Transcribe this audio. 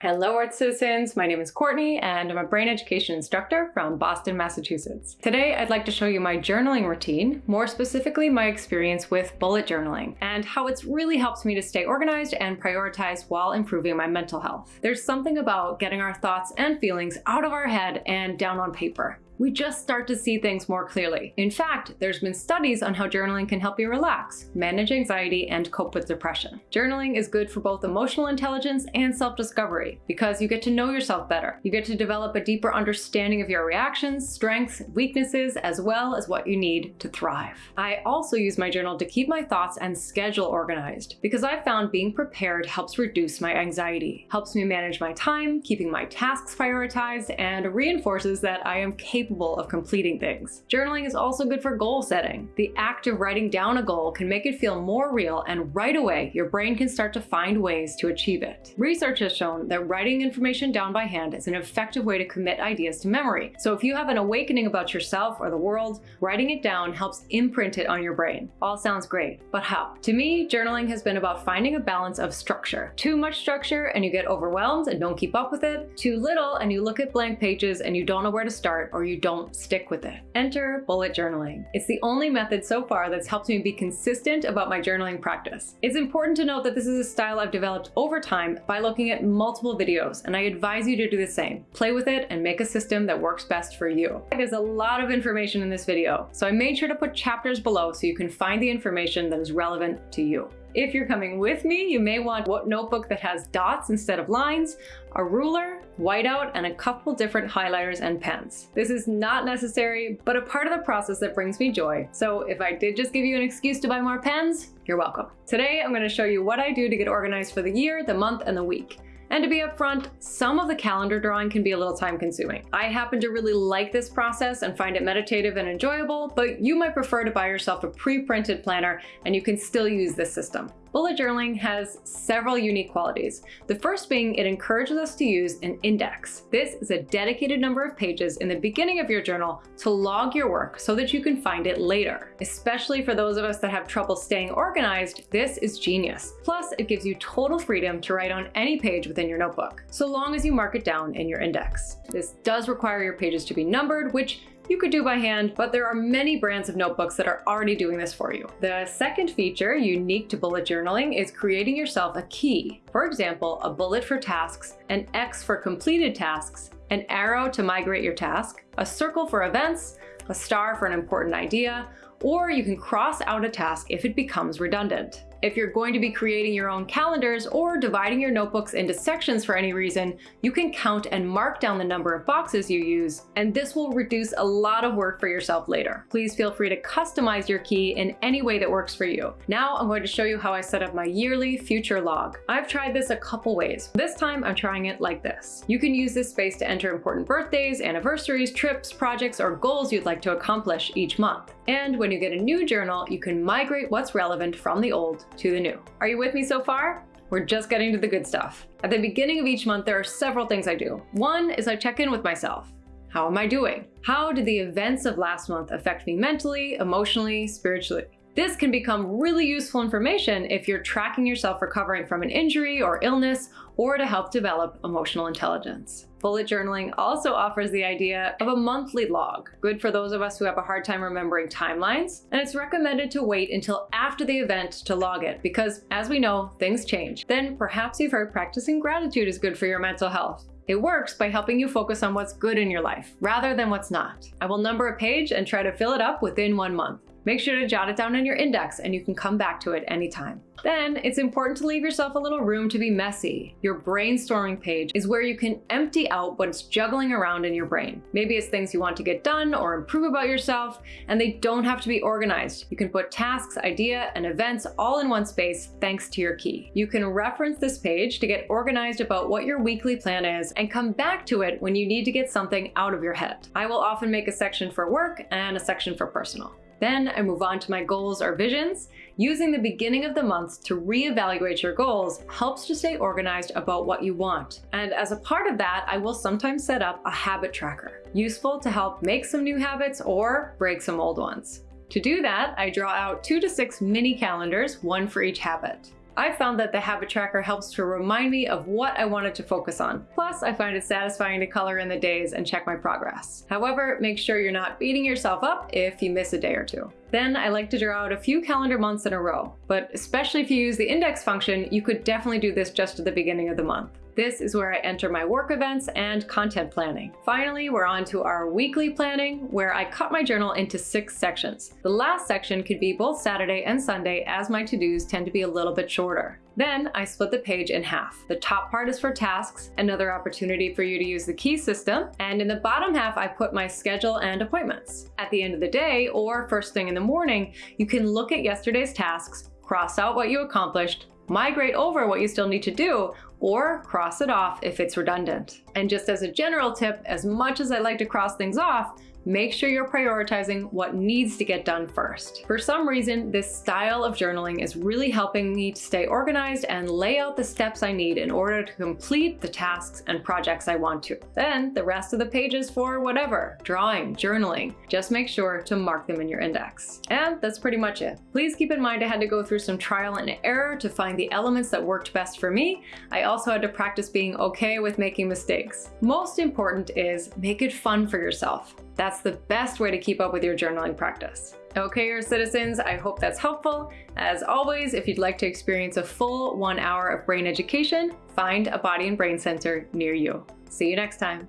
Hello Earth Citizens, my name is Courtney and I'm a brain education instructor from Boston, Massachusetts. Today I'd like to show you my journaling routine, more specifically my experience with bullet journaling, and how it's really helps me to stay organized and prioritize while improving my mental health. There's something about getting our thoughts and feelings out of our head and down on paper we just start to see things more clearly. In fact, there's been studies on how journaling can help you relax, manage anxiety, and cope with depression. Journaling is good for both emotional intelligence and self-discovery because you get to know yourself better. You get to develop a deeper understanding of your reactions, strengths, weaknesses, as well as what you need to thrive. I also use my journal to keep my thoughts and schedule organized because I've found being prepared helps reduce my anxiety, helps me manage my time, keeping my tasks prioritized, and reinforces that I am capable capable of completing things. Journaling is also good for goal setting. The act of writing down a goal can make it feel more real and right away your brain can start to find ways to achieve it. Research has shown that writing information down by hand is an effective way to commit ideas to memory. So if you have an awakening about yourself or the world, writing it down helps imprint it on your brain. All sounds great, but how? To me, journaling has been about finding a balance of structure. Too much structure and you get overwhelmed and don't keep up with it. Too little and you look at blank pages and you don't know where to start or don't stick with it. Enter bullet journaling. It's the only method so far that's helped me be consistent about my journaling practice. It's important to note that this is a style I've developed over time by looking at multiple videos, and I advise you to do the same. Play with it and make a system that works best for you. There's a lot of information in this video, so I made sure to put chapters below so you can find the information that is relevant to you. If you're coming with me, you may want a notebook that has dots instead of lines, a ruler, whiteout, and a couple different highlighters and pens. This is not necessary, but a part of the process that brings me joy. So if I did just give you an excuse to buy more pens, you're welcome. Today, I'm gonna show you what I do to get organized for the year, the month, and the week. And to be upfront, some of the calendar drawing can be a little time consuming. I happen to really like this process and find it meditative and enjoyable, but you might prefer to buy yourself a pre-printed planner and you can still use this system. Bullet journaling has several unique qualities. The first being it encourages us to use an index. This is a dedicated number of pages in the beginning of your journal to log your work so that you can find it later. Especially for those of us that have trouble staying organized, this is genius. Plus, it gives you total freedom to write on any page within your notebook, so long as you mark it down in your index. This does require your pages to be numbered, which you could do by hand, but there are many brands of notebooks that are already doing this for you. The second feature unique to bullet journaling is creating yourself a key. For example, a bullet for tasks, an X for completed tasks, an arrow to migrate your task, a circle for events, a star for an important idea, or you can cross out a task if it becomes redundant. If you're going to be creating your own calendars or dividing your notebooks into sections for any reason, you can count and mark down the number of boxes you use, and this will reduce a lot of work for yourself later. Please feel free to customize your key in any way that works for you. Now I'm going to show you how I set up my yearly future log. I've tried this a couple ways. This time I'm trying it like this. You can use this space to enter important birthdays, anniversaries, trips, projects, or goals you'd like to accomplish each month. And when you get a new journal, you can migrate what's relevant from the old to the new. Are you with me so far? We're just getting to the good stuff. At the beginning of each month, there are several things I do. One is I check in with myself. How am I doing? How did the events of last month affect me mentally, emotionally, spiritually? This can become really useful information if you're tracking yourself recovering from an injury or illness, or to help develop emotional intelligence. Bullet journaling also offers the idea of a monthly log, good for those of us who have a hard time remembering timelines, and it's recommended to wait until after the event to log it because, as we know, things change. Then perhaps you've heard practicing gratitude is good for your mental health. It works by helping you focus on what's good in your life, rather than what's not. I will number a page and try to fill it up within one month. Make sure to jot it down in your index and you can come back to it anytime. Then it's important to leave yourself a little room to be messy. Your brainstorming page is where you can empty out what's juggling around in your brain. Maybe it's things you want to get done or improve about yourself, and they don't have to be organized. You can put tasks, idea, and events all in one space thanks to your key. You can reference this page to get organized about what your weekly plan is and come back to it when you need to get something out of your head. I will often make a section for work and a section for personal. Then I move on to my goals or visions. Using the beginning of the month to reevaluate your goals helps to stay organized about what you want. And as a part of that, I will sometimes set up a habit tracker, useful to help make some new habits or break some old ones. To do that, I draw out two to six mini calendars, one for each habit. I found that the habit tracker helps to remind me of what I wanted to focus on. Plus, I find it satisfying to color in the days and check my progress. However, make sure you're not beating yourself up if you miss a day or two. Then I like to draw out a few calendar months in a row, but especially if you use the index function, you could definitely do this just at the beginning of the month. This is where I enter my work events and content planning. Finally, we're on to our weekly planning, where I cut my journal into six sections. The last section could be both Saturday and Sunday as my to-dos tend to be a little bit shorter. Then I split the page in half. The top part is for tasks, another opportunity for you to use the key system, and in the bottom half I put my schedule and appointments. At the end of the day, or first thing in the morning, you can look at yesterday's tasks, cross out what you accomplished, migrate over what you still need to do, or cross it off if it's redundant. And just as a general tip, as much as I like to cross things off, make sure you're prioritizing what needs to get done first. For some reason, this style of journaling is really helping me to stay organized and lay out the steps I need in order to complete the tasks and projects I want to. Then the rest of the pages for whatever, drawing, journaling, just make sure to mark them in your index. And that's pretty much it. Please keep in mind I had to go through some trial and error to find the elements that worked best for me. I also had to practice being okay with making mistakes. Most important is make it fun for yourself. That's the best way to keep up with your journaling practice. Okay, Earth citizens, I hope that's helpful. As always, if you'd like to experience a full one hour of brain education, find a body and brain center near you. See you next time.